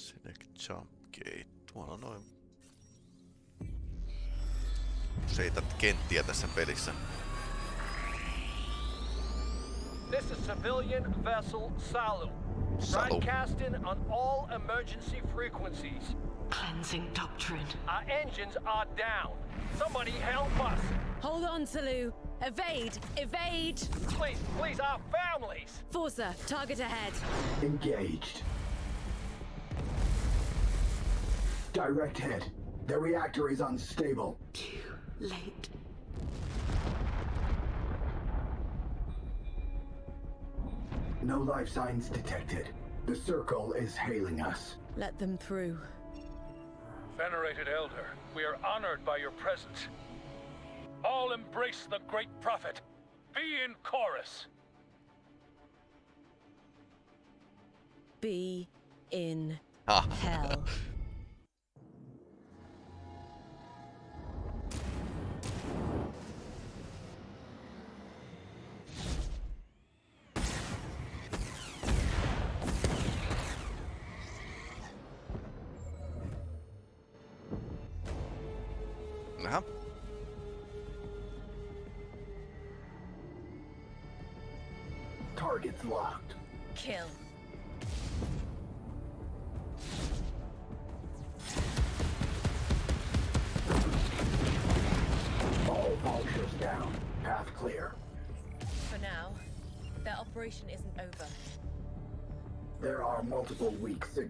Select jump gate. Tuolla noin useita kenttiä tässä pelissä. This is civilian vessel Salu. Salu. Broadcasting on all emergency frequencies. Cleansing doctrine. Our engines are down. Somebody help us. Hold on, Salu. Evade! Evade! Please, please, our families. Forza, target ahead. Engaged. Direct hit. The reactor is unstable. Too late. No life signs detected. The circle is hailing us. Let them through. Venerated Elder, we are honored by your presence. All embrace the great prophet. Be in chorus. Be in Ah. hell.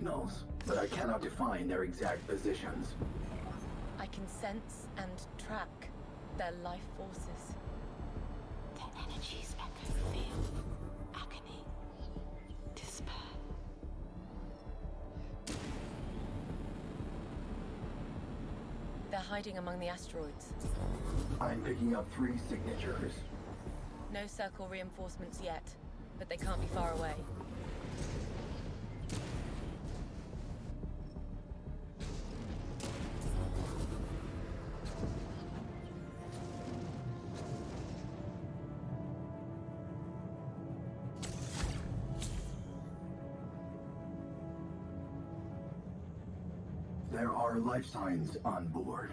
signals, but I cannot define their exact positions. I can sense and track their life forces. Their energies echo fear, agony, despair. They're hiding among the asteroids. I'm picking up three signatures. No circle reinforcements yet, but they can't be far away. Life signs on board.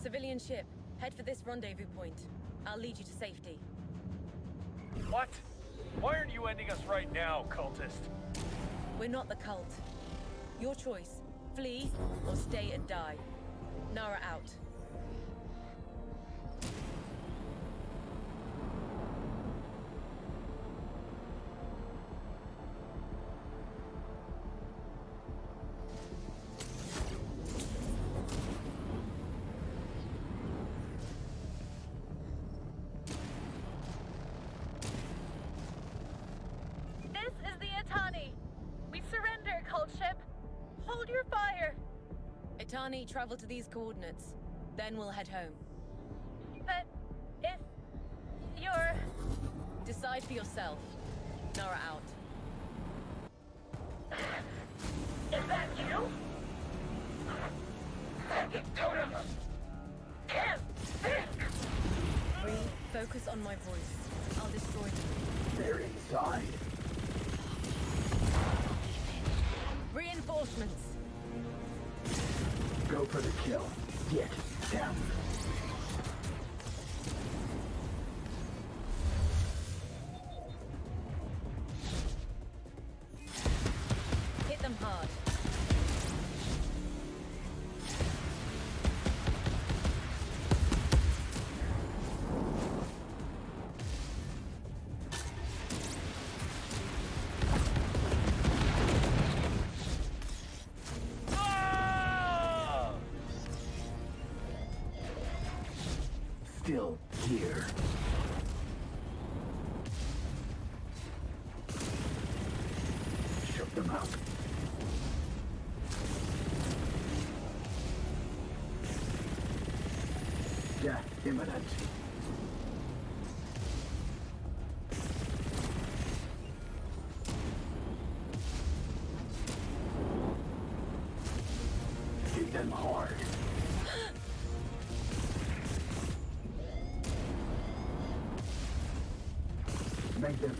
Civilian ship, head for this rendezvous point. I'll lead you to safety. What? Why aren't you ending us right now, cultist? We're not the cult. Your choice. Flee or stay and die. Nara out. Travel to these coordinates. Then we'll head home. But if you're Decide for yourself. Nara out. Hit imminent. Hit them hard. Make them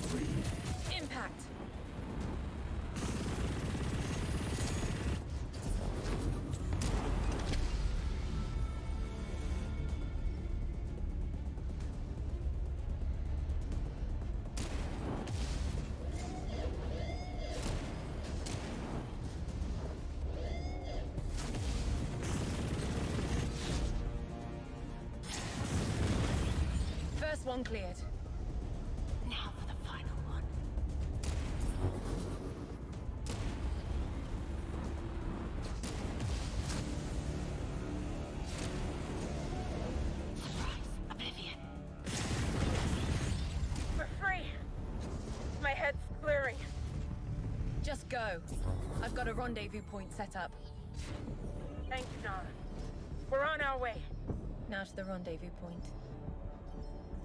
one cleared. Now for the final one. Surprise, Oblivion. We're free. My head's clearing. Just go. I've got a rendezvous point set up. Thank you, Nara. We're on our way. Now to the rendezvous point.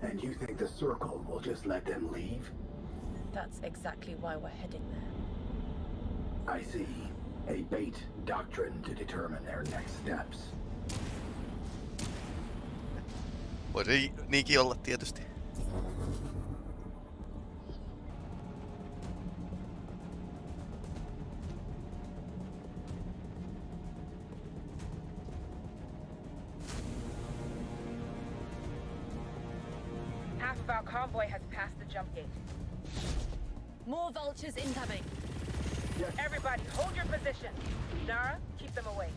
And you think the Circle will just let them leave? That's exactly why we're heading there. I see. A bait doctrine to determine their next steps. Voisi niinkin olla tietysti. More vultures incoming. Everybody, hold your position. Nara, keep them away.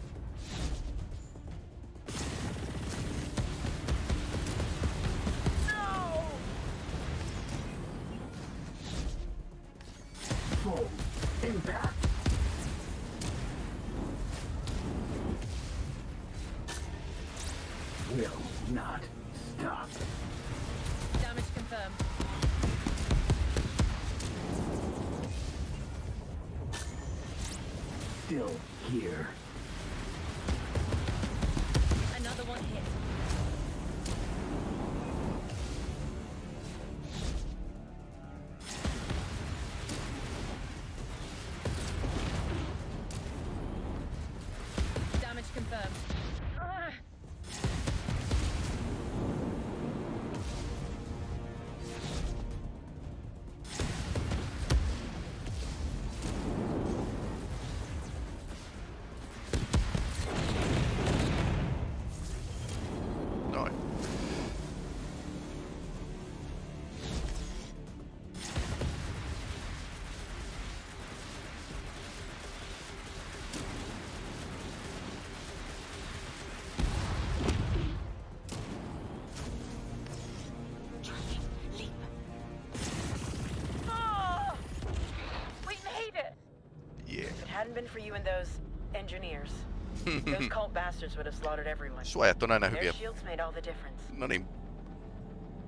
Hadn't been for you and those engineers, those cult bastards would have slaughtered everyone. Suojat on aina Their shields made all the difference. No niin,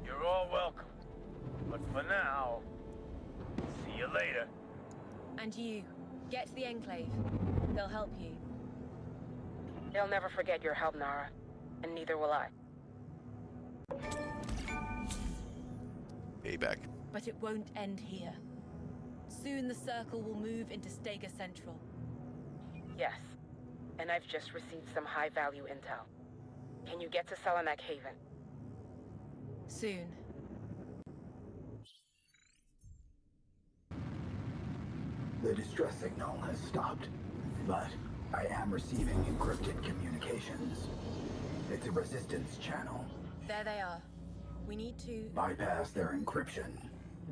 You're all welcome. But for now, see you later. And you, get to the Enclave. They'll help you. They'll never forget your help, Nara. And neither will I. payback. But it won't end here. Soon the Circle will move into Stega Central. Yes. And I've just received some high-value intel. Can you get to Salamak Haven? Soon. The distress signal has stopped, but I am receiving encrypted communications. It's a resistance channel. There they are. We need to... Bypass their encryption.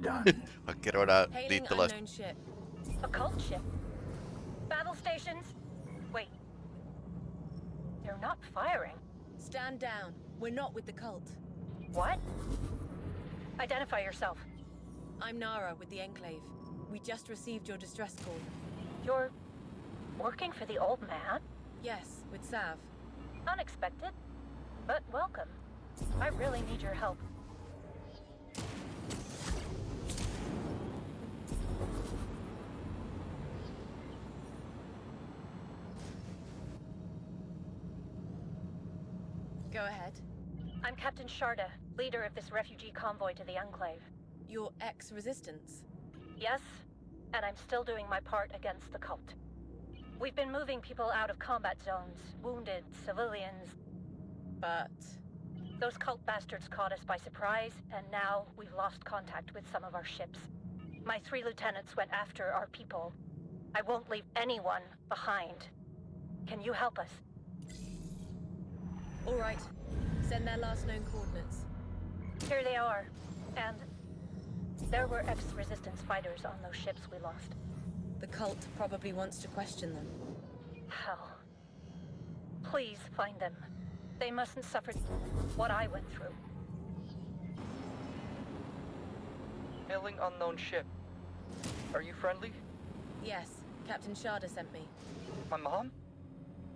Done. Hakkeroidaan Hailing liittolaista. unknown ship. A cult ship? Battle stations? Wait. They're not firing. Stand down. We're not with the cult. What? Identify yourself. I'm Nara with the Enclave. We just received your distress call. You're working for the old man? Yes, with Sav. Unexpected, but welcome. I really need your help. Go ahead. I'm Captain Sharda, leader of this refugee convoy to the Enclave. Your ex-resistance. Yes, and I'm still doing my part against the cult. We've been moving people out of combat zones, wounded, civilians. But... Those cult bastards caught us by surprise, and now we've lost contact with some of our ships. My three lieutenants went after our people. I won't leave anyone behind. Can you help us? All right. Send their last known coordinates. Here they are. And there were ex-resistance fighters on those ships we lost. The cult probably wants to question them. Hell. Please find them. They mustn't suffer what I went through. Hailing unknown ship. Are you friendly? Yes, Captain Sharda sent me. My mom?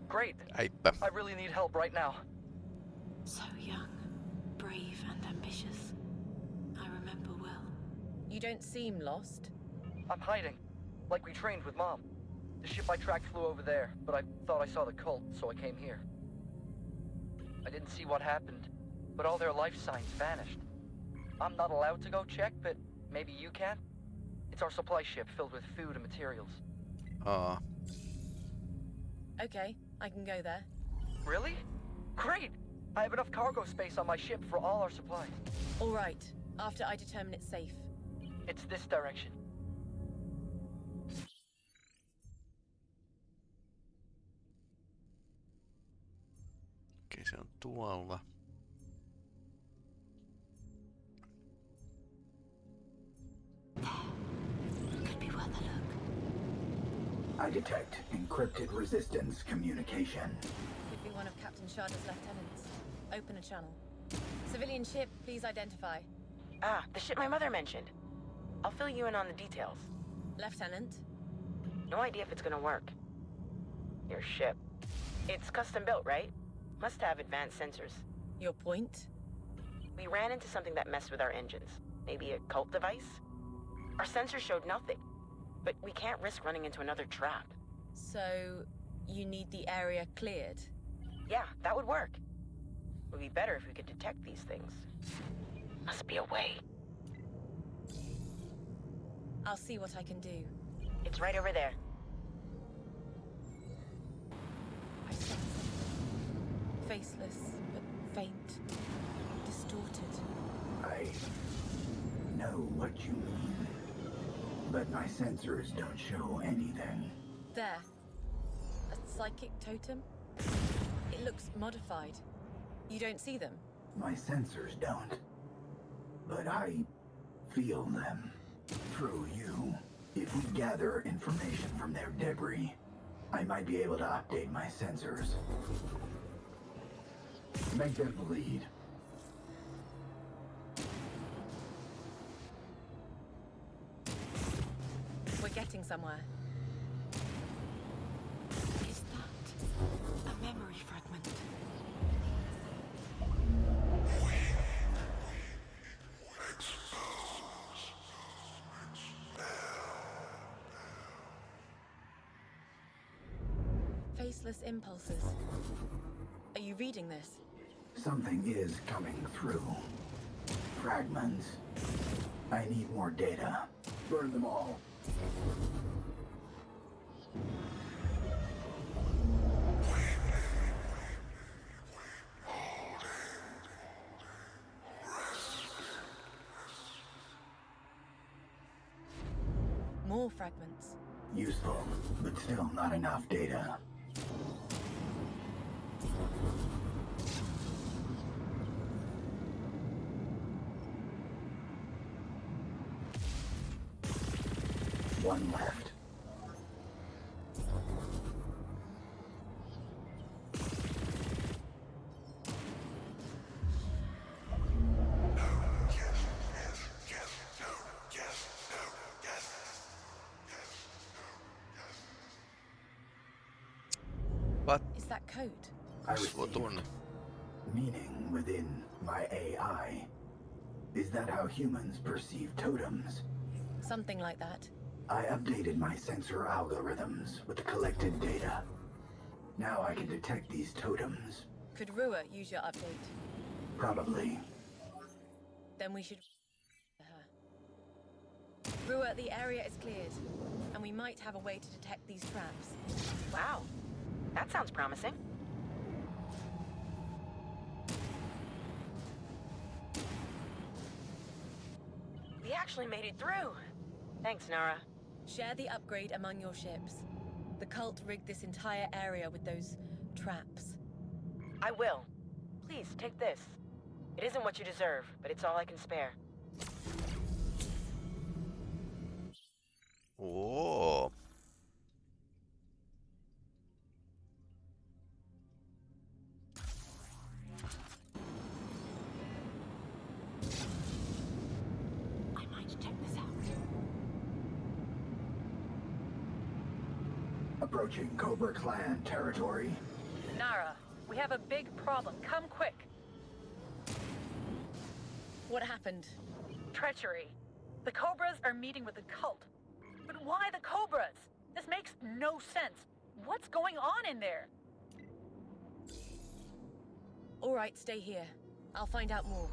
Great. Heippa. Um, I really need help right now. So young, brave, and ambitious. I remember well. You don't seem lost. I'm hiding. Like we trained with mom. The ship I tracked flew over there, but I thought I saw the cult, so I came here. I didn't see what happened, but all their life signs vanished. I'm not allowed to go check, but maybe you can? It's our supply ship filled with food and materials. Aa, Okay, I can go there. Really? Great! I have enough cargo space on my ship for all our supplies. All right, after I determine it's safe. It's this direction. okei se on tuolla. Could be worth a look. I detect encrypted resistance communication. Could be one of Captain Sharda's lieutenants. Open a channel. Civilian ship, please identify. Ah, the ship my mother mentioned. I'll fill you in on the details. Lieutenant, No idea if it's gonna work. Your ship. It's custom built, right? Must have advanced sensors. your point? We ran into something that messed with our engines. Maybe a cult device? Our sensors showed nothing. But we can't risk running into another trap. So, you need the area cleared. Yeah, that would work. Would be better if we could detect these things. Must be a way. I'll see what I can do. It's right over there. I sense something. Faceless, but faint. Distorted. I know what you mean. But my sensors don't show anything. There. A psychic totem? It looks modified. You don't see them? My sensors don't. But I feel them. Through you. If we gather information from their debris, I might be able to update my sensors. Make them bleed. We're getting somewhere. Is that a memory fragment? Faceless impulses. Are you reading this? Something is coming through. Fragments. I need more data. Burn them all. More fragments. Useful, but still not enough data. One left. What? Is that code? I Suo received meaning within my AI. Is that how humans perceive totems? Something like that. I updated my sensor algorithms with the collected data. Now I can detect these totems. Could Rua use your update? Probably. Then we should her. Rua, the area is cleared, and we might have a way to detect these traps. Wow. That sounds promising. We actually made it through. Thanks, Nara. Share the upgrade among your ships. The cult rigged this entire area with those traps. I will. Please, take this. It isn't what you deserve, but it's all I can spare. Oo. Approaching Cobra Clan territory. Nara, we have a big problem. Come quick. What happened? Treachery. The Cobras are meeting with the cult. But why the Cobras? This makes no sense. What's going on in there? All right, stay here. I'll find out more.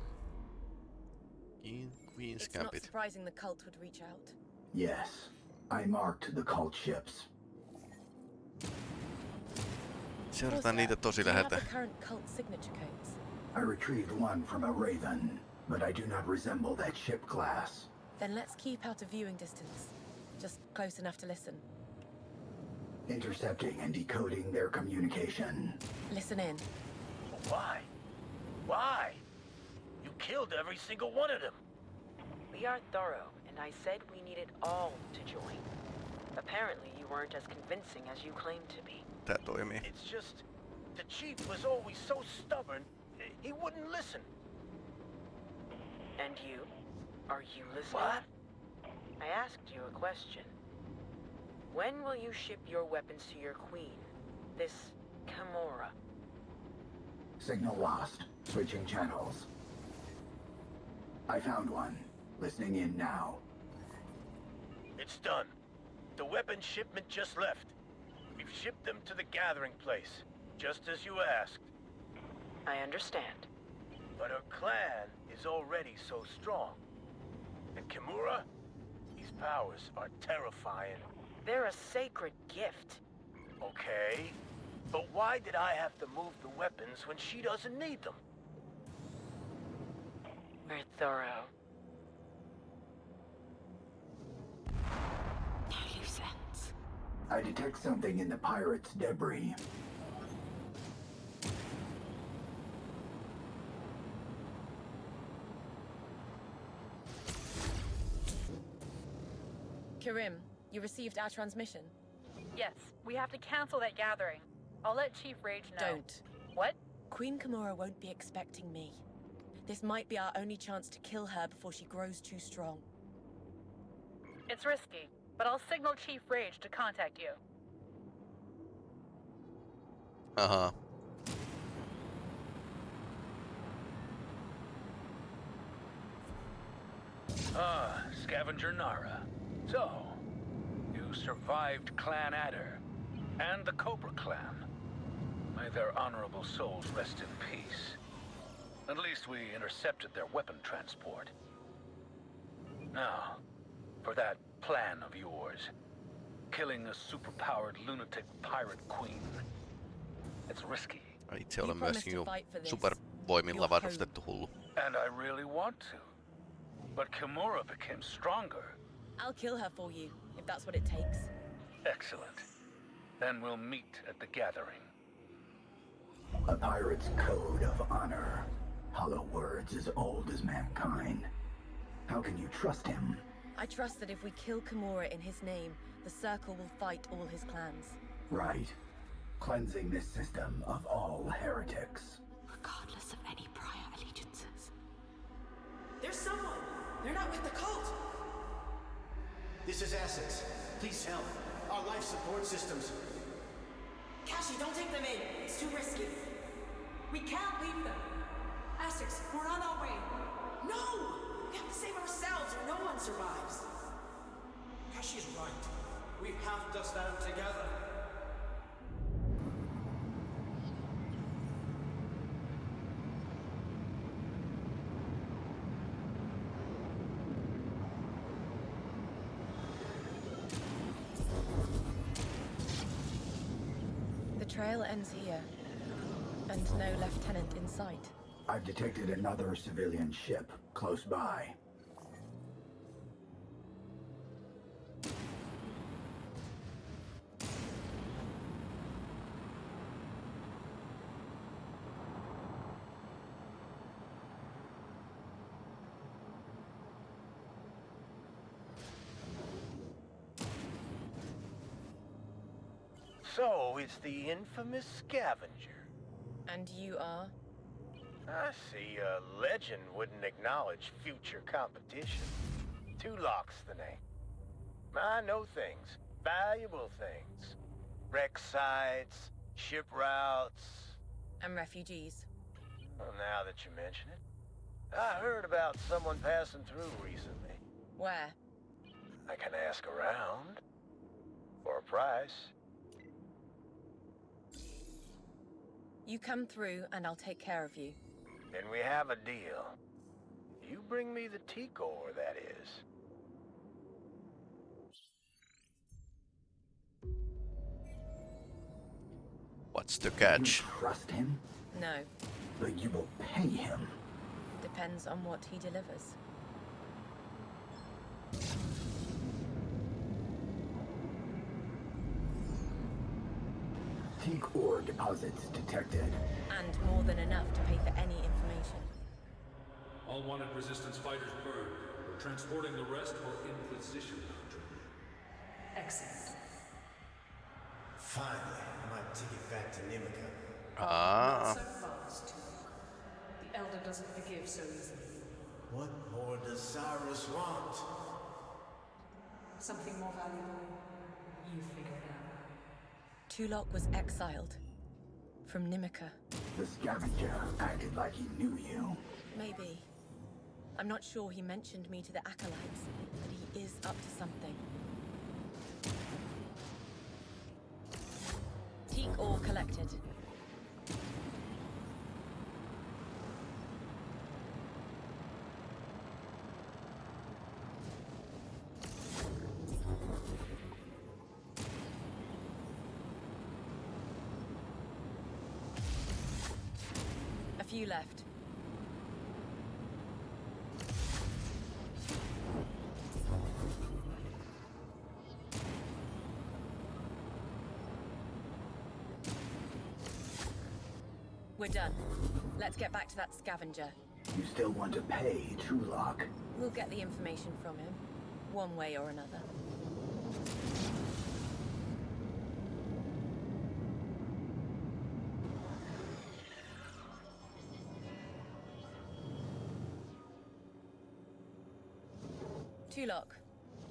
In Queen's It's not surprising the cult would reach out. Yes, I marked the cult ships. Seurataan niitä tosi do you have läheltä. the current cult signature codes? I retrieved one from a Raven, but I do not resemble that ship class. Then let's keep out of viewing distance. Just close enough to listen. Intercepting and decoding their communication. Listen in. Why? Why? You killed every single one of them. We are thorough, and I said we needed all to join. Apparently, you weren't as convincing as you claimed to be. Tää toimii. It's just the chief was always so stubborn. He wouldn't listen. And you? Are you listening? What? I asked you a question. When will you ship your weapons to your queen? This Kimura. Signal lost. Switching channels. I found one. Listening in now. It's done. The weapon shipment just left. We've shipped them to the gathering place, just as you asked. I understand. But her clan is already so strong. And Kimura? These powers are terrifying. They're a sacred gift. Okay. But why did I have to move the weapons when she doesn't need them? We're thorough. No loose ends. I detect something in the pirates' debris. Kirim, you received our transmission. Yes, we have to cancel that gathering. I'll let Chief Rage know. Don't. What? Queen Kimura won't be expecting me. This might be our only chance to kill her before she grows too strong. It's risky, but I'll signal Chief Rage to contact you. Uh-huh. Ah, Scavenger Nara. So, you survived Clan Adder and the Cobra Clan. May their honorable souls rest in peace. At least we intercepted their weapon transport. Now, for that plan of yours, killing a superpowered lunatic pirate queen. It's risky, Ai Itse olen You promised to fight for this. supervoimilla varustettu hullu. and I really want to. But Kimura became stronger. I'll kill her for you, if that's what it takes. Excellent. Then we'll meet at the gathering. A pirate's code of honor. Hollow words as old as mankind. How can you trust him? I trust that if we kill Kimura in his name, the Circle will fight all his clans. Right. Cleansing this system of all heretics. Regardless of any prior allegiances. There's someone! They're not with the cult! This is Essex. Please help. Our life support systems. Kashi, don't take them in! It's too risky! We can't leave them! Essex, we're on our way! No! We have to save ourselves or no one survives! Kashi's right. We have to stand together. The trail ends here, and no lieutenant in sight. I've detected another civilian ship close by. So, it's the infamous scavenger. And you are? I see a legend wouldn't acknowledge future competition. Two locks the name. I know things. Valuable things. Wreck sites, ship routes. And refugees. Well, now that you mention it. I heard about someone passing through recently. Where? I can ask around. For a price. You come through and I'll take care of you. Then we have a deal. You bring me the T-Core, that is. What's the You catch? trust him, No. but you will pay him. Depends on what he delivers. Teak ore deposits detected. And more than enough to pay for any information. All wanted resistance fighters burned. We're transporting the rest for inquisition. Excellent. Finally, I might take it back to Nimica. Ah, So fast, The Elder doesn't forgive so easily. What more does Cyrus want? Something more valuable, you figure it out. Tulok was exiled. From Nimica. The scavenger acted like he knew you. Maybe. I'm not sure he mentioned me to the Acolytes, but he is up to something. Teak ore collected. Few left. We're done. Let's get back to that scavenger. You still want to pay Trulock. We'll get the information from him, one way or another.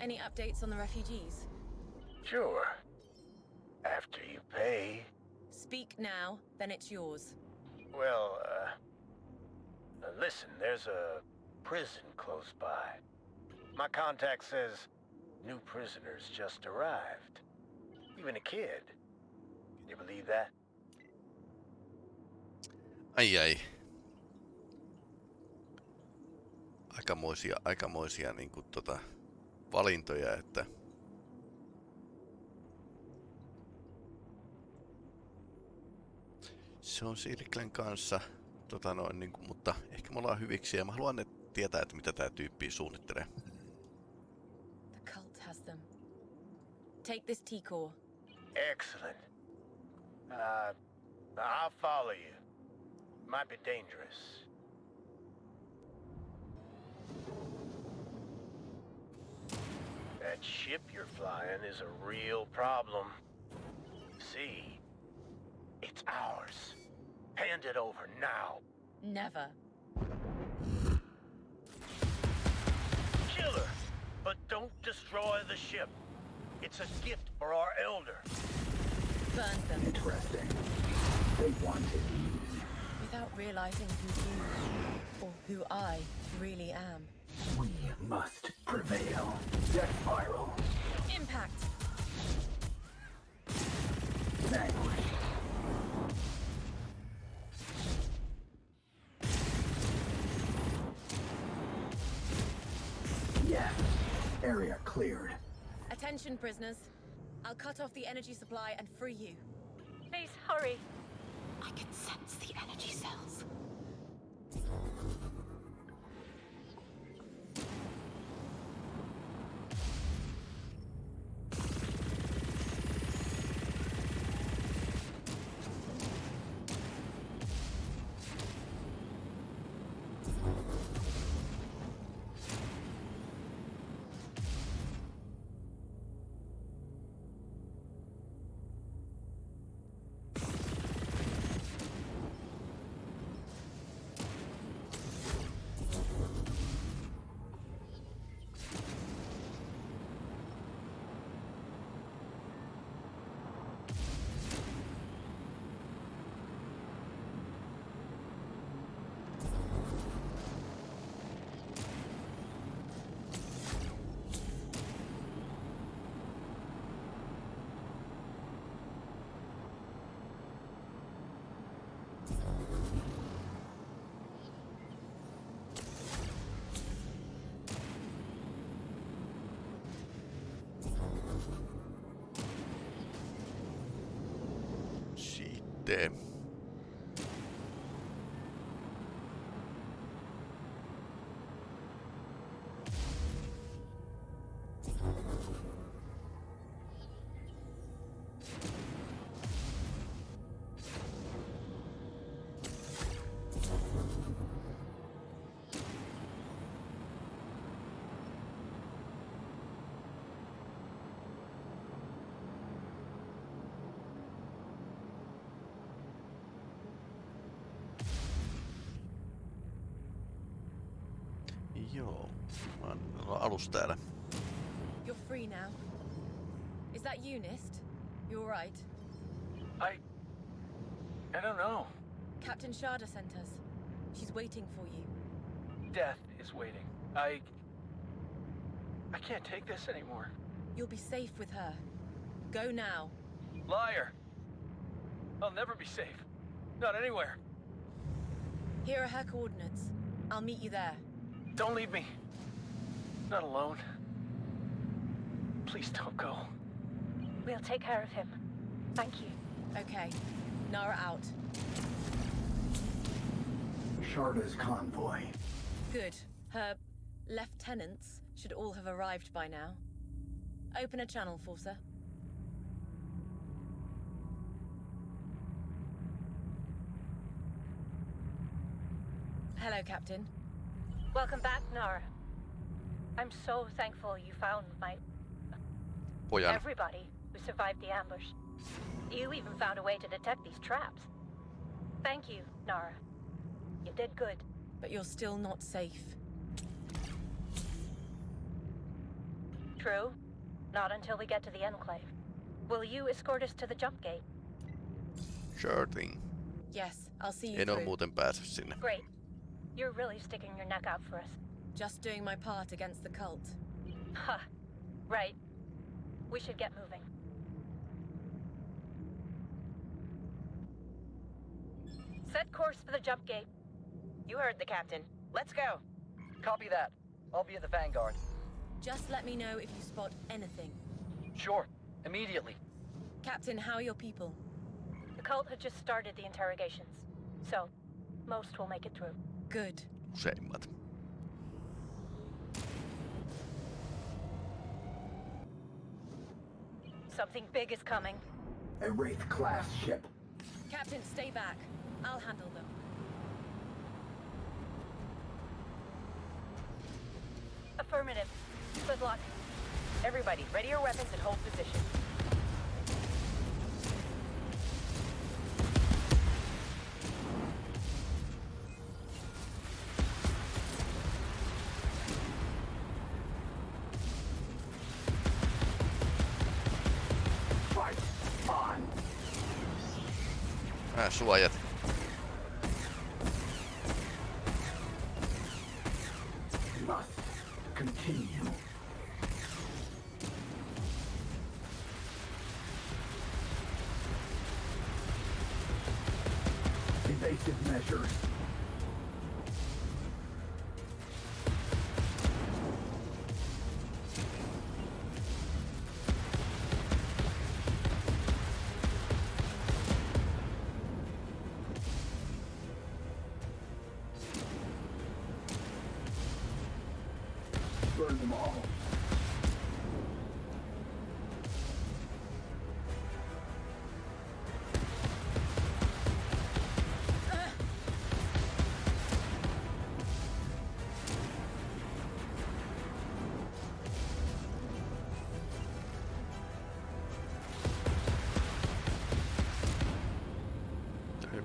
Any updates on the refugees? Sure. After you pay. Speak now, then it's yours. Well, uh... Listen, there's a prison close by. My contact says new prisoners just arrived. Even a kid. Can you believe that? ai ai. Aikamoisia, aikamoisia niinku tota, valintoja, että se on Silklen kanssa, tota noin, niinku, mutta ehkä me ollaan hyviksi ja mä haluan ne tietää, että mitä tää tyyppi suunnittelee. The cult has them. Take this T-core. Excellent. Uh, I'll follow you. Might be dangerous. That ship you're flying is a real problem. See, it's ours. Hand it over now. Never. Kill her, but don't destroy the ship. It's a gift for our elder. Burn them Interesting. They wanted you. without realizing who you, or who I, really am. We must prevail. Death spiral. Impact! Vanquish. Yes. Area cleared. Attention, prisoners. I'll cut off the energy supply and free you. Please hurry. I can sense the energy cells. Tee. Joo. Mä oon mulla alus täällä. You're free now. Is that you, Nist? You alright? I... I don't know. Captain Sharda sent us. She's waiting for you. Death is waiting. I... I can't take this anymore. You'll be safe with her. Go now. Liar! I'll never be safe. Not anywhere. Here are her coordinates. I'll meet you there. Don't leave me. Not alone. Please don't go. We'll take care of him. Thank you. Okay. Nara out. Sharda's convoy. Good. Her lieutenants should all have arrived by now. Open a channel, Forcer. Hello, Captain. Welcome back, Nara. I'm so thankful you found my Pojan. everybody who survived the ambush. You even found a way to detect these traps. Thank you, Nara. You did good. But you're still not safe. True. Not until we get to the Enclave. Will you escort us to the jump gate? Sure thing. Yes, I'll see you En oo through. muuten päässyt sinne. Great. You're really sticking your neck out for us. Just doing my part against the cult. Ha. Right. We should get moving. Set course for the jump gate. You heard the captain. Let's go. Copy that. I'll be at the Vanguard. Just let me know if you spot anything. Sure. Immediately. Captain, how are your people? The cult had just started the interrogations. So, most will make it through. Good. Useimmat. Something big is coming. A Wraith-class ship. Captain, stay back. I'll handle them. Affirmative. Good luck. Everybody, ready your weapons and hold position. Ää, suojat.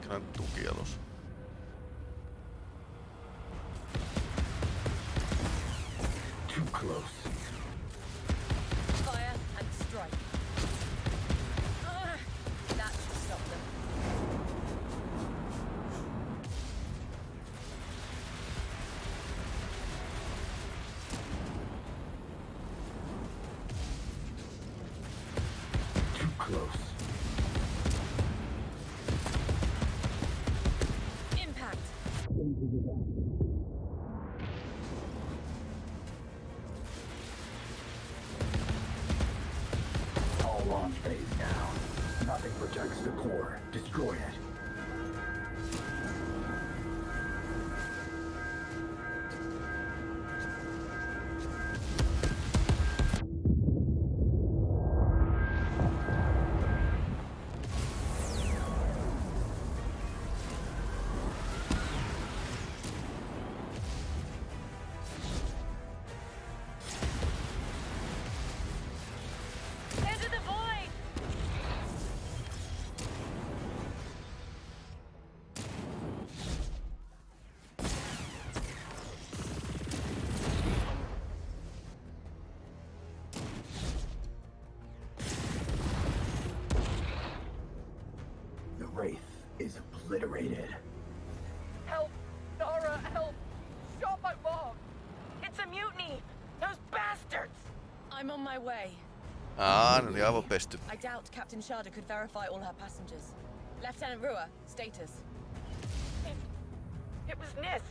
gran tuquianos. My way. Aa, ne oli avopesty. I doubt Captain Sharda could verify all her passengers. Lieutenant Rua, status. It was Nist.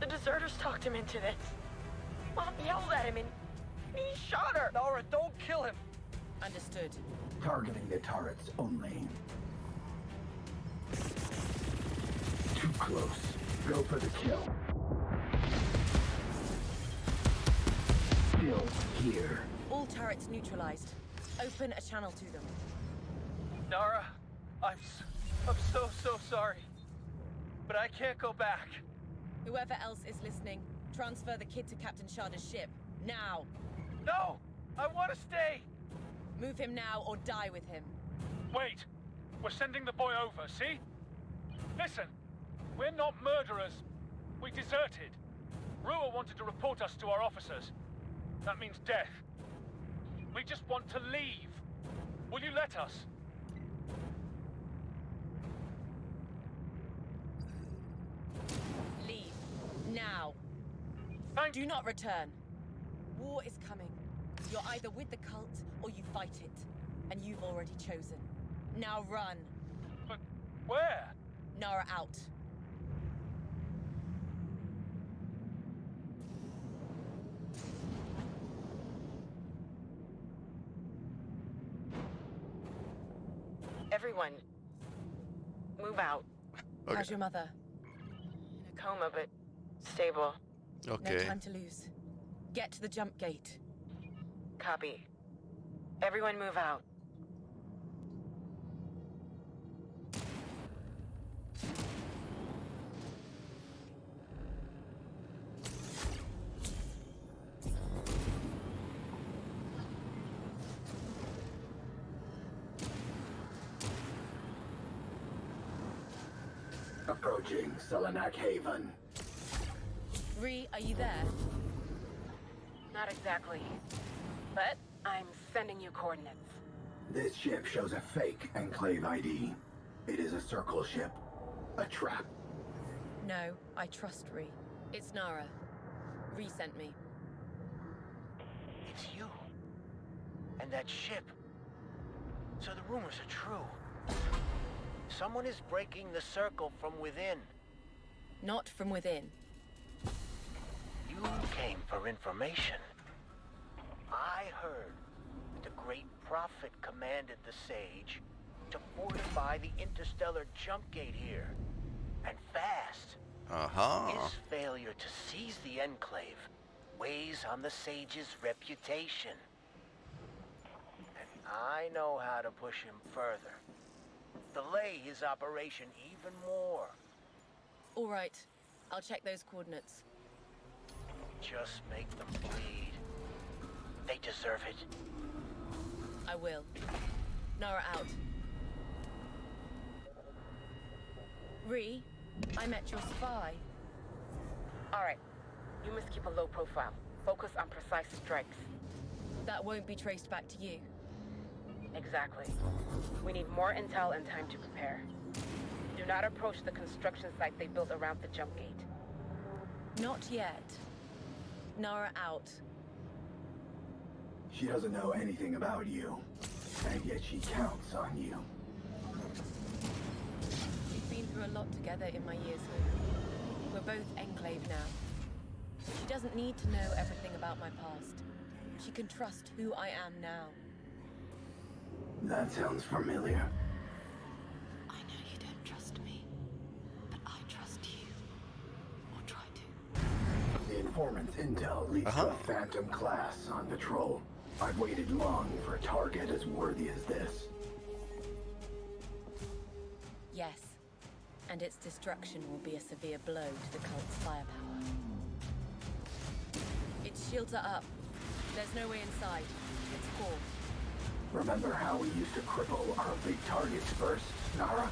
The deserters talked him into this. Mom yelled at him and he shot her. Nara, don't kill him! Understood. Targeting the turrets only. Too close. Go for the kill. Still here. All turrets neutralized. Open a channel to them. Nara, I'm, I'm so, so sorry. But I can't go back. Whoever else is listening, transfer the kid to Captain Sharda's ship. Now! No! I want to stay! Move him now or die with him. Wait! We're sending the boy over, see? Listen! We're not murderers. We deserted. Rua wanted to report us to our officers. That means death. We just want to leave. Will you let us? Leave. Now. Thank Do not return. War is coming. You're either with the cult or you fight it. And you've already chosen. Now run. But where? Nara out. Everyone, move out. Okay. How's your mother? In a coma, but stable. Okay. No time to lose. Get to the jump gate. Copy. Everyone move out. Selenak Haven. Ree, are you there? Not exactly. But I'm sending you coordinates. This ship shows a fake Enclave ID. It is a circle ship. A trap. No, I trust Ree. It's Nara. Ree sent me. It's you. And that ship. So the rumors are true. Someone is breaking the circle from within. Not from within. You came for information. I heard that the Great Prophet commanded the Sage to fortify the interstellar jump gate here. And fast. Aha. His failure to seize the Enclave weighs on the Sage's reputation. And I know how to push him further. Delay his operation even more. All right. I'll check those coordinates. Just make them bleed. They deserve it. I will. Nara out. Ree, I met your spy. All right. You must keep a low profile. Focus on precise strikes. That won't be traced back to you. Exactly. We need more intel and time to prepare. Do not approach the construction site they built around the jump gate. Not yet. Nara out. She doesn't know anything about you. And yet she counts on you. We've been through a lot together in my years here. We're both Enclave now. She doesn't need to know everything about my past. She can trust who I am now. That sounds familiar. Intel leads to a uh-huh. phantom class on patrol. I've waited long for a target as worthy as this. Yes. And its destruction will be a severe blow to the cult's firepower. Its shields are up. There's no way inside. It's core. Remember how we used to cripple our big targets first, Nara?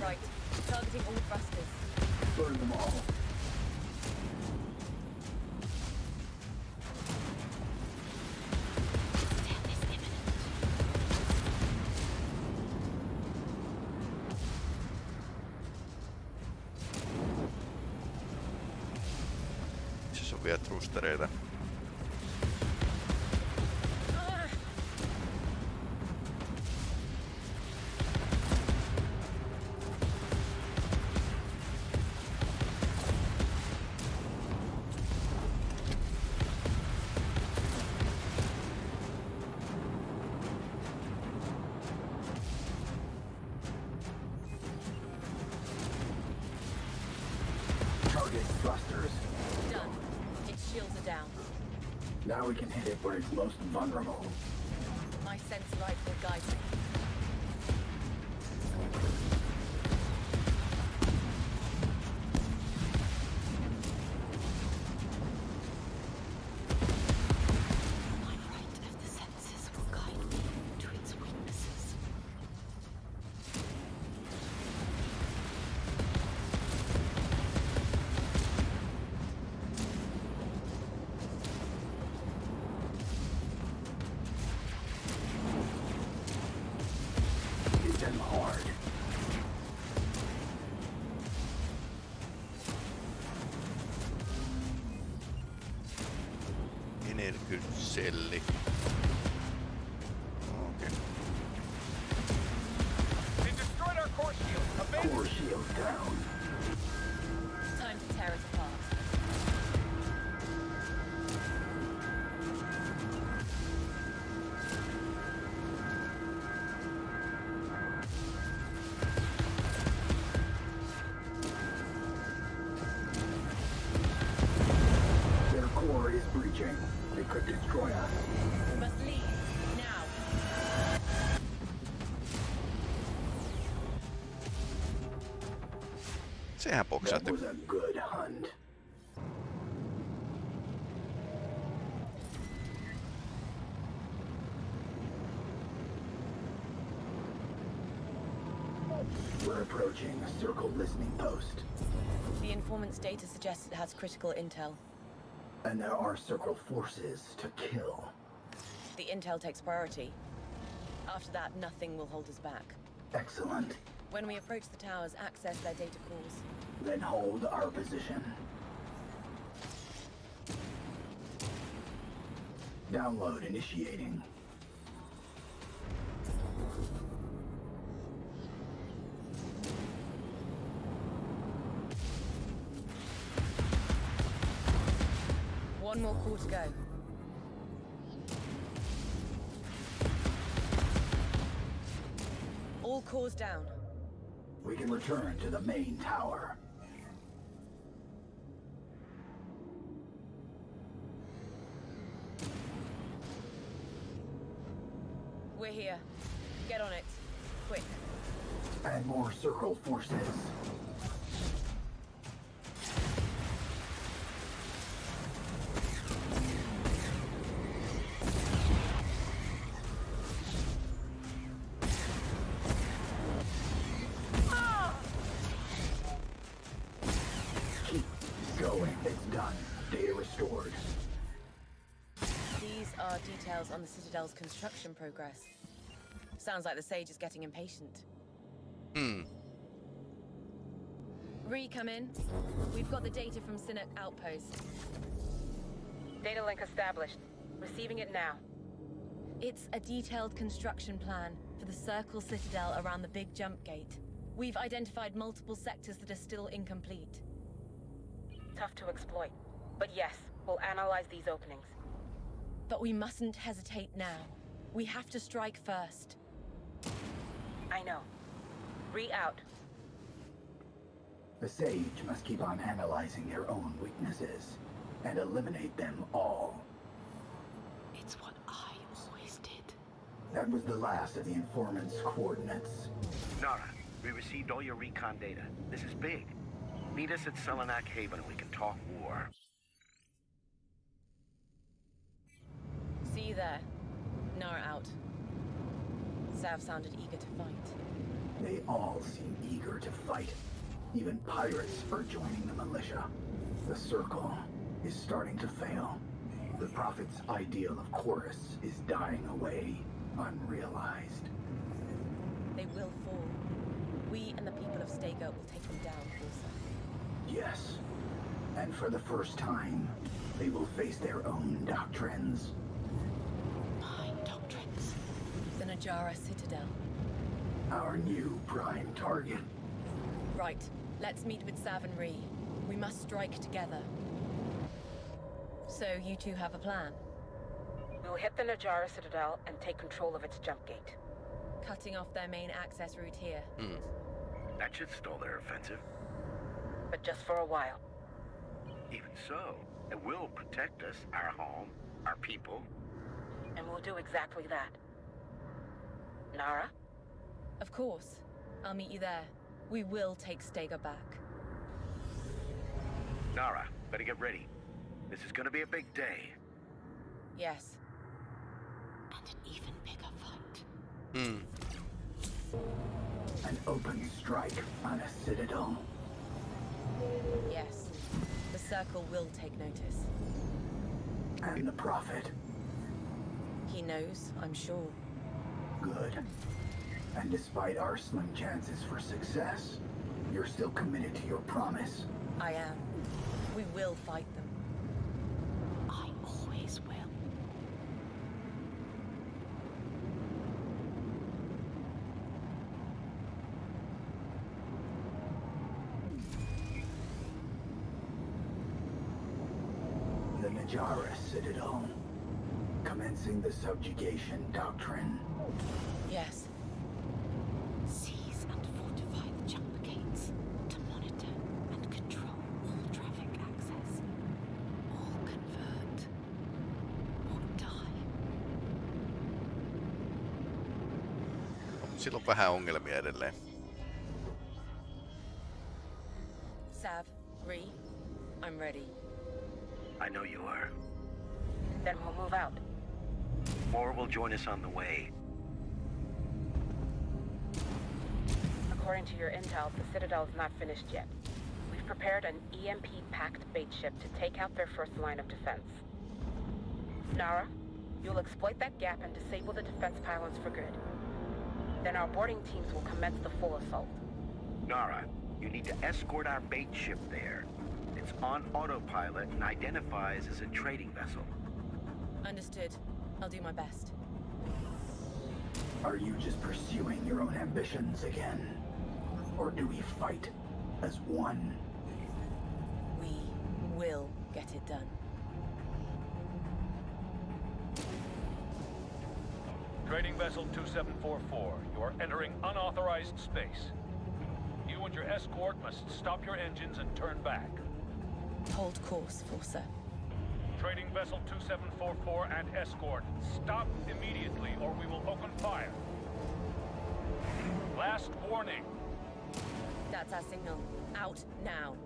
Right. Targeting all thrusters. Burn them all. Trustereita. Where it's most vulnerable. Sehän That was a good hunt. We're approaching a circle listening post, The informant's data suggests it has critical intel. and there are circle forces to kill. The intel takes priority. After that, nothing will hold us back. Excellent. When we approach the towers, access their data cores. Then hold our position. Download initiating. One more core to go. All cores down. We can return to the main tower. We're here. Get on it. Quick. And more circle forces. Details on the Citadel's construction progress. Sounds like the Sage is getting impatient. Hmm. Ree, come in. We've got the data from Sinnoh Outpost. Data link established. Receiving it now. It's a detailed construction plan for the Circle Citadel around the Big Jump Gate. We've identified multiple sectors that are still incomplete. Tough to exploit. But yes, we'll analyze these openings. But we mustn't hesitate now. We have to strike first. I know. Ree out. The Sage must keep on analyzing their own weaknesses. and eliminate them all. It's what I always did. That was the last of the informant's coordinates. Nara, we received all your recon data. This is big. Meet us at Selenak Haven and we can talk war. See you there. Nara out. Sav sounded eager to fight. They all seem eager to fight. Even pirates are joining the militia. The Circle is starting to fail. The Prophet's ideal of Chorus is dying away, unrealized. They will fall. We and the people of Stego will take them down, Forsa. Yes. And for the first time, they will face their own doctrines. My doctrines. The Najara Citadel. Our new prime target. Right. Let's meet with Sav and We must strike together. So, you two have a plan? We will hit the Najara Citadel and take control of its jump gate. Cutting off their main access route here. Hmm. That should stall their offensive. But just for a while. Even so, it will protect us, our home, our people. And we'll do exactly that. Nara? Of course. I'll meet you there. We will take Stega back. Nara, better get ready. This is gonna be a big day. Yes. And an even bigger fight. Hmm. An open strike on a citadel. Yes. The Circle will take notice. And the Prophet. He knows, I'm sure. Good. And despite our slim chances for success, you're still committed to your promise. I am. We will fight them. I always will. The Najara Citadel. Commencing the subjugation doctrine. Yes. Seize and fortify the jump gates to monitor and control all traffic access. Or convert. Or die. Sillä on vähän ongelmia edelleen. Sav, Ree, I'm ready. I know you are. Then we'll move out. More will join us on the way. According to your intel, the Citadel is not finished yet. We've prepared an EMP-packed bait ship to take out their first line of defense. Nara, you'll exploit that gap and disable the defense pylons for good. Then our boarding teams will commence the full assault. Nara, you need to escort our bait ship there. It's on autopilot and identifies as a trading vessel. Understood. I'll do my best. Are you just pursuing your own ambitions again? Or do we fight as one? We will get it done. Trading vessel 2744, you are entering unauthorized space. You and your escort must stop your engines and turn back. Hold course, Forsa. Trading vessel 2744 and escort, stop immediately or we will open fire. Last warning. That's our signal. Out now.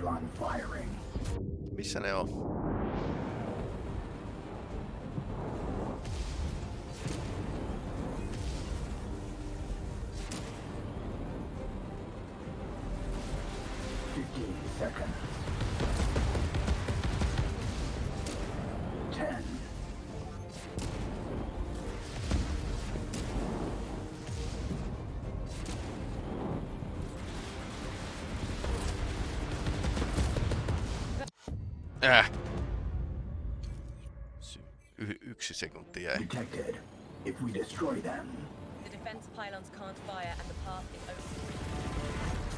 Pylon firing. Missä ne on? Äh. Y- yksi sekunti jäi. Detected. If we destroy them, The defense pylons can't fire and the path is open.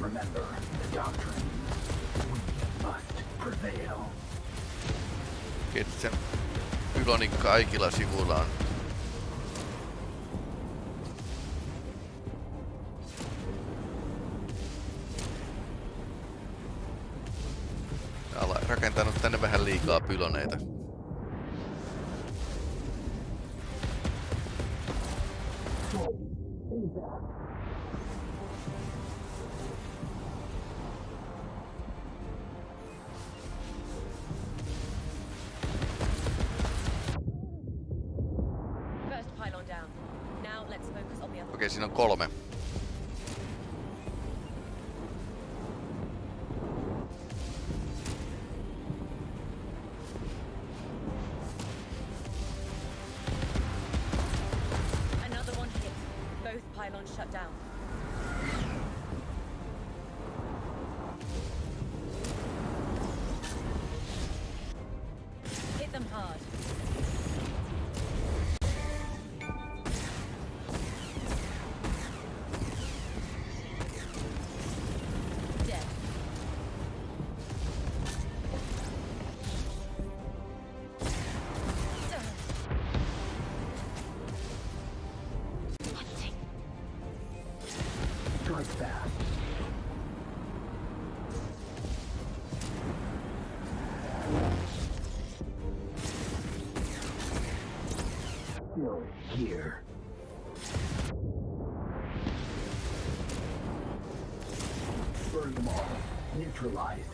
remember the doctrine. We must prevail. Että sen pylonin kaikilla sivuilla on liikaa pyloneita. Here. Burn them all. Neutralized.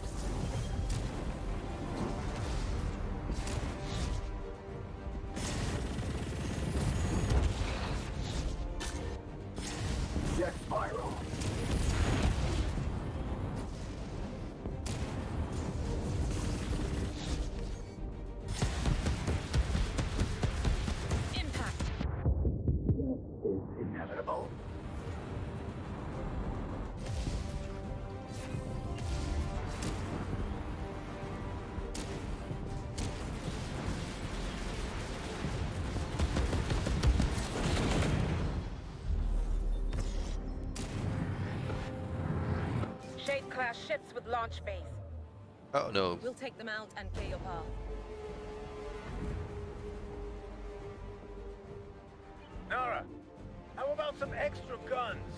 Class ships with launch bays. Oh no. We'll take them out and clear your path. Nara, how about some extra guns?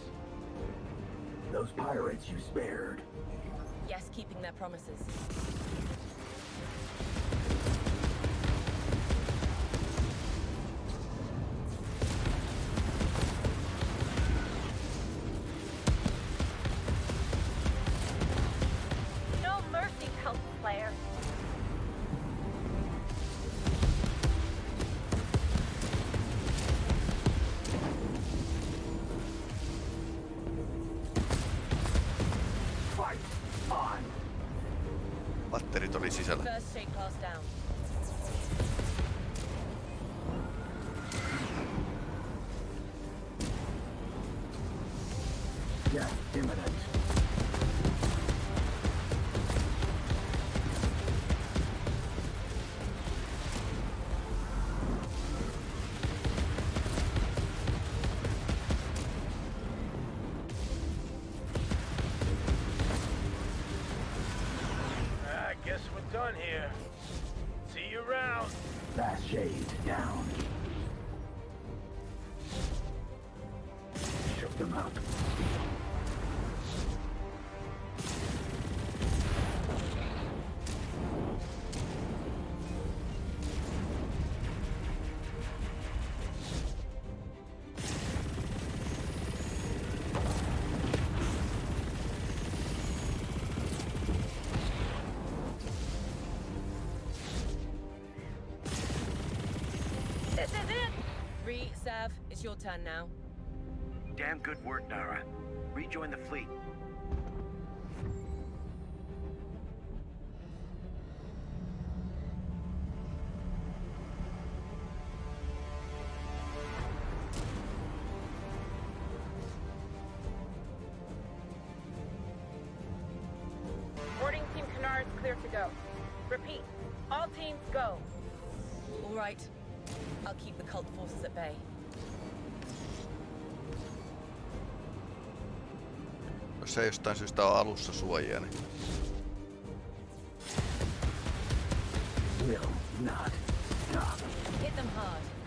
Those pirates you spared. Yes, keeping their promises. Torre. It's your turn now. Damn good work, Nara. Rejoin the fleet. Boarding Team Canard is clear to go. Repeat, all teams go. All right. I'll keep the cult forces at bay. Jos ei jostain syystä ole alussa suojia, niin Will not stop. Hit them hard.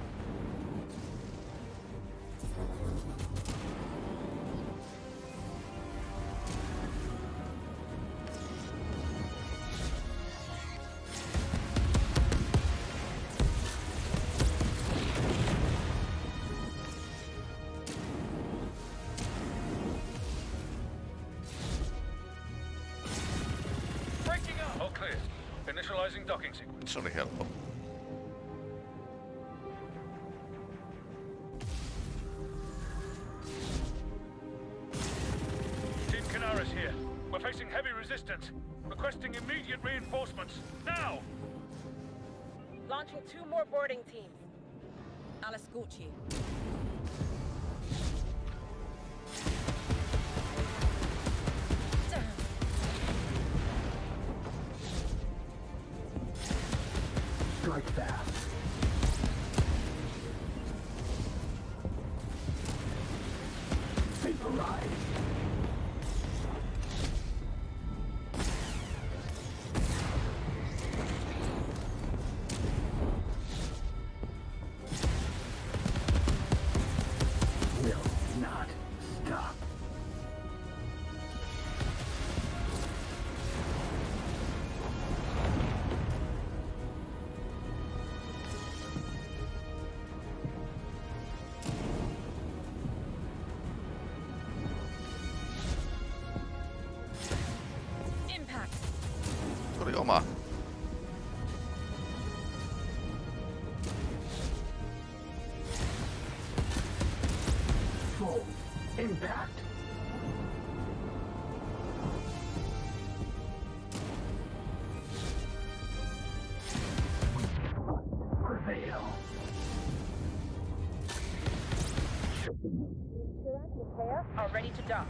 Are ready to dock.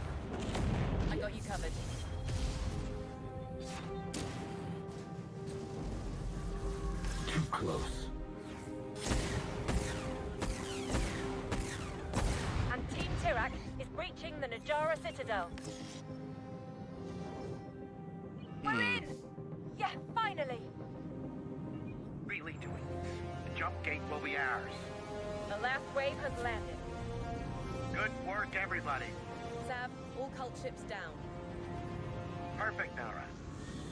I got you covered. Too close. And Team Tirak is breaching the Najara Citadel. We're hmm. in! Yeah, finally! Really doing this. The jump gate will be ours. The last wave has landed. Good work, everybody. Sav, all cult ships down. Perfect, Nara.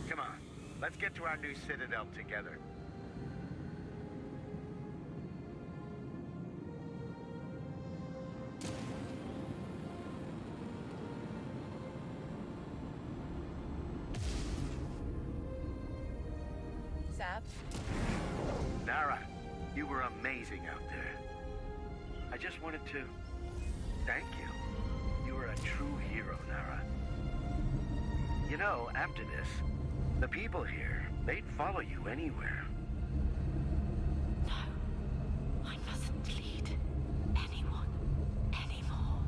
Come on, let's get to our new citadel together. Sav, Nara, you were amazing out there. I just wanted to thank you. You are a true hero, Nara. You know, after this, the people here, they'd follow you anywhere. No, I mustn't lead anyone anymore.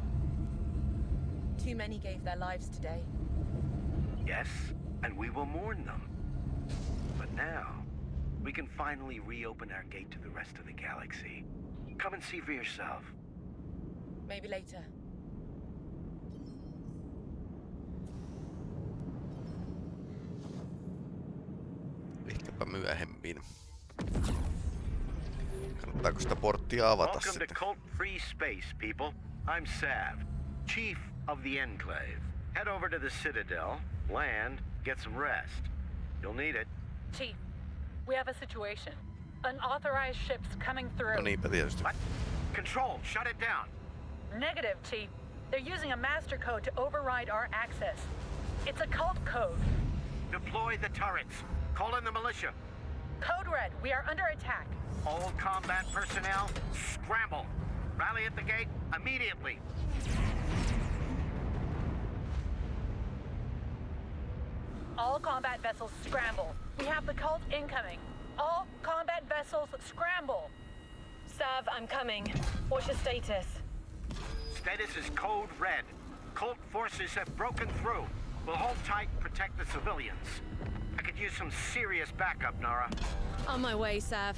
too many gave their lives today. Yes, and we will mourn them. But now, we can finally reopen our gate to the rest of the galaxy. Come and see for yourself. Maybe later. Ehkäpä myöhemmin. Kannattaako sitä porttia avata Welcome sitten? to Cult Free Space, people. I'm Sav, Chief of the Enclave. Head over to the Citadel, land, get some rest. You'll need it. Chief, we have a situation. Unauthorized ships coming through. No niinpä tietysti. What? Control, shut it down. Negative, Chief. They're using a master code to override our access. It's a cult code. Deploy the turrets. Call in the militia. Code Red, we are under attack. All combat personnel, scramble. Rally at the gate immediately. All combat vessels scramble. We have the cult incoming. All combat vessels scramble. Sav, I'm coming. What's your status? Status is code red. Cult forces have broken through. We'll hold tight, protect the civilians. I could use some serious backup, Nara. On my way, Sav.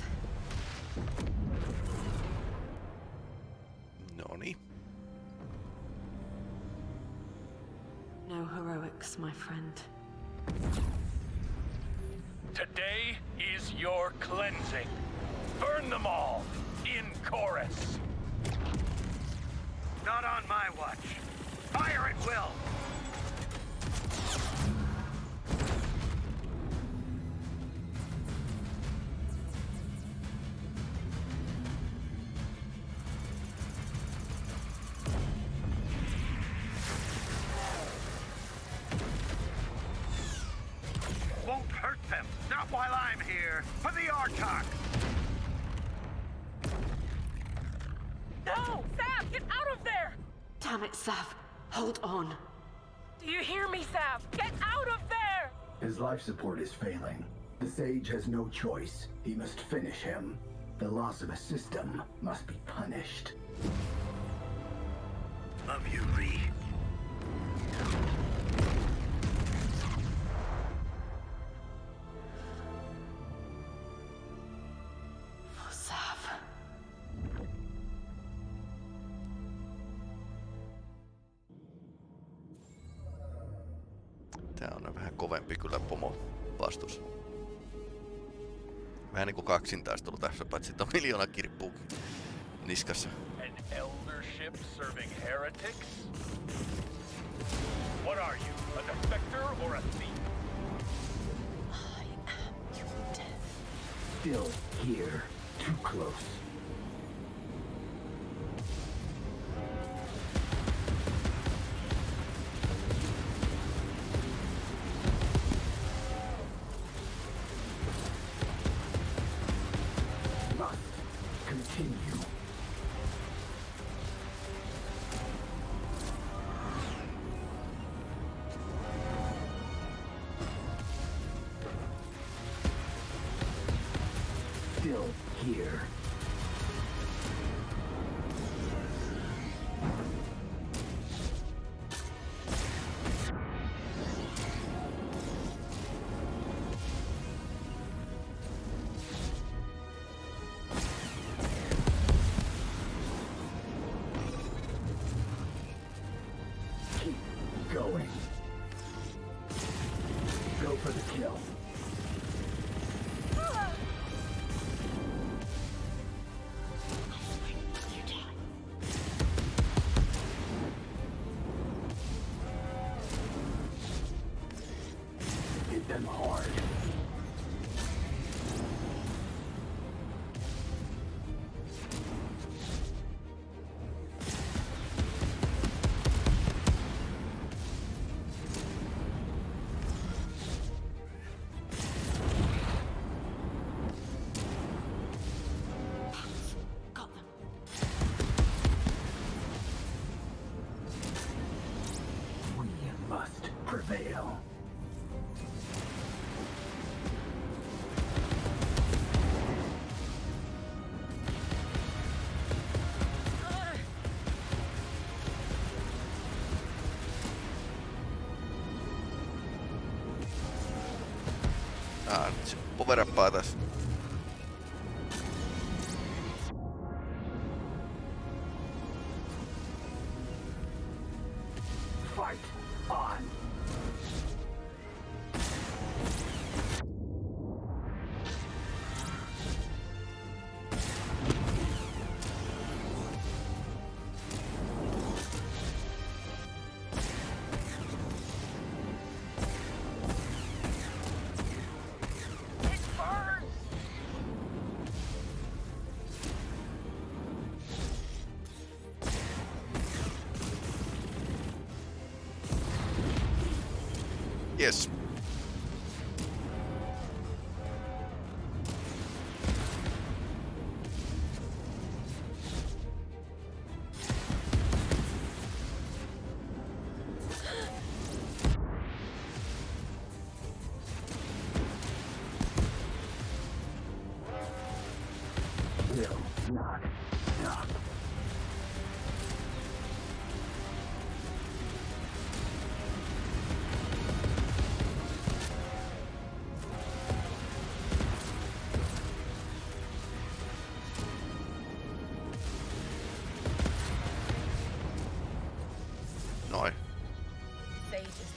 Noni. No heroics, my friend. Today is your cleansing. Burn them all in chorus. Not on my watch. Fire at will. Hold on. Do you hear me, Sav? Get out of there! His life support is failing. The Sage has no choice. He must finish him. The loss of a system must be punished. Love you, Ree. Tää on vähän kovempi kyllä pomo vastus. Vähän niinku kaksintaistelu tässä, paitsi että on miljoona kirppuu niskassa. An eldership serving heretics? What are you, a defector or a thief? Still here. Too close. Ah, nyt se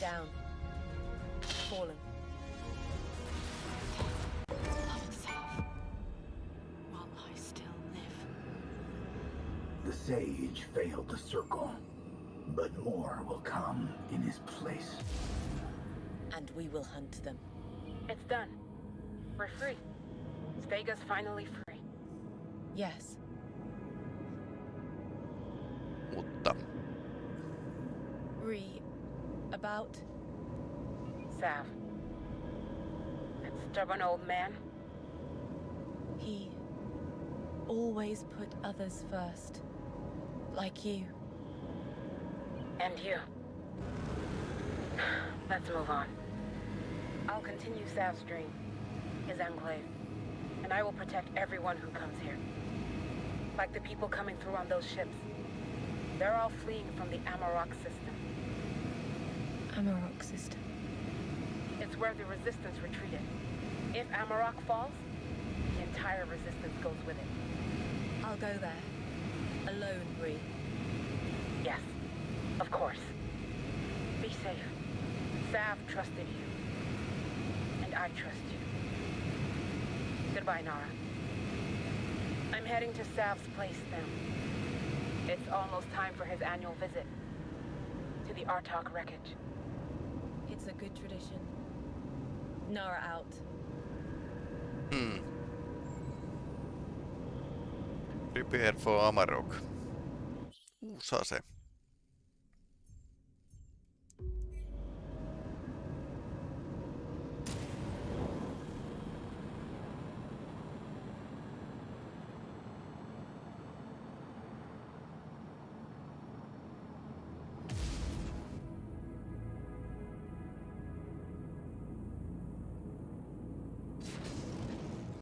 down. Fallen. Self. While I still live. The sage failed the circle, but more will come in his place. And we will hunt them. It's done. We're free. Vega's finally free. Yes. About. Sav. That stubborn old man. He always put others first. Like you. And you. Let's move on. I'll continue Sav's dream, his enclave, and I will protect everyone who comes here. Like the people coming through on those ships. They're all fleeing from the Amarok system. Amarok system. It's where the Resistance retreated. If Amarok falls, the entire Resistance goes with it. I'll go there. Alone, Ree. Yes, of course. Be safe. Sav trusted you. And I trust you. Goodbye, Nara. I'm heading to Sav's place now. It's almost time for his annual visit. To the Artok wreckage. A good tradition. Nara out. Hmm. Prepare for Amarok. Uusi ase.